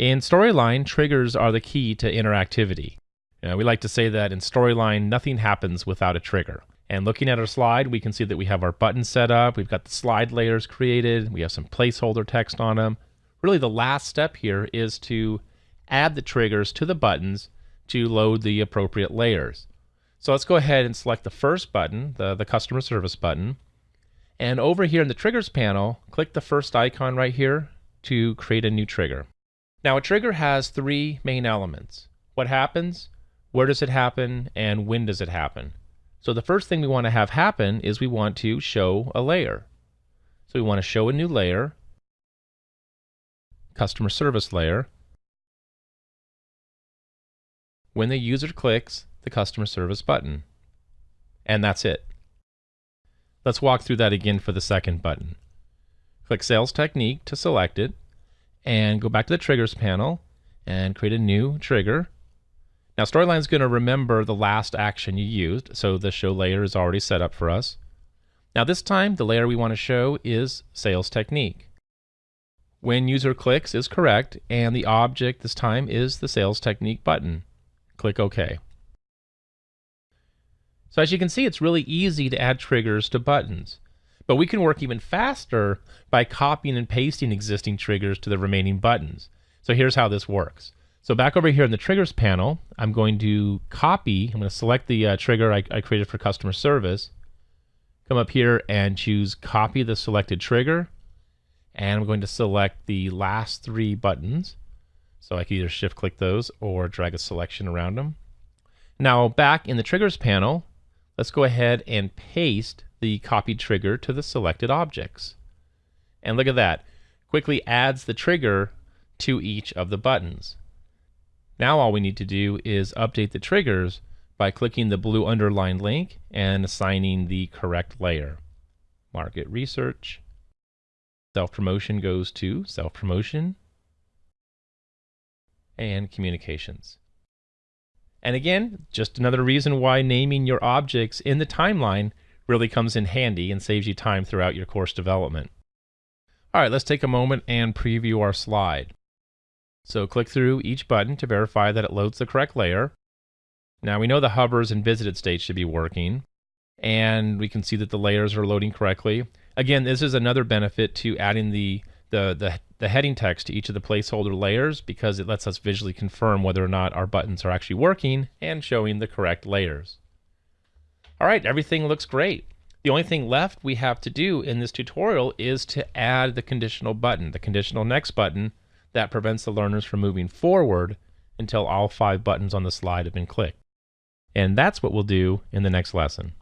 In Storyline, triggers are the key to interactivity. We like to say that in Storyline, nothing happens without a trigger. And looking at our slide, we can see that we have our buttons set up, we've got the slide layers created, we have some placeholder text on them. Really the last step here is to add the triggers to the buttons to load the appropriate layers. So let's go ahead and select the first button, the, the customer service button. And over here in the triggers panel, click the first icon right here to create a new trigger. Now a trigger has three main elements. What happens, where does it happen, and when does it happen? So the first thing we want to have happen is we want to show a layer. So we want to show a new layer, customer service layer. When the user clicks the customer service button. And that's it. Let's walk through that again for the second button. Click Sales Technique to select it and go back to the Triggers panel and create a new trigger now Storyline is going to remember the last action you used, so the show layer is already set up for us. Now this time, the layer we want to show is Sales Technique. When user clicks is correct, and the object this time is the Sales Technique button. Click OK. So as you can see, it's really easy to add triggers to buttons. But we can work even faster by copying and pasting existing triggers to the remaining buttons. So here's how this works. So back over here in the triggers panel, I'm going to copy, I'm going to select the uh, trigger I, I created for customer service, come up here and choose copy the selected trigger, and I'm going to select the last three buttons. So I can either shift click those or drag a selection around them. Now back in the triggers panel, let's go ahead and paste the copied trigger to the selected objects. And look at that, quickly adds the trigger to each of the buttons. Now all we need to do is update the triggers by clicking the blue underlined link and assigning the correct layer. Market research. Self-promotion goes to self-promotion and communications. And again, just another reason why naming your objects in the timeline really comes in handy and saves you time throughout your course development. All right, let's take a moment and preview our slide. So click through each button to verify that it loads the correct layer. Now we know the hovers and visited states should be working, and we can see that the layers are loading correctly. Again, this is another benefit to adding the, the, the, the heading text to each of the placeholder layers because it lets us visually confirm whether or not our buttons are actually working and showing the correct layers. All right, everything looks great. The only thing left we have to do in this tutorial is to add the conditional button, the conditional next button, that prevents the learners from moving forward until all five buttons on the slide have been clicked. And that's what we'll do in the next lesson.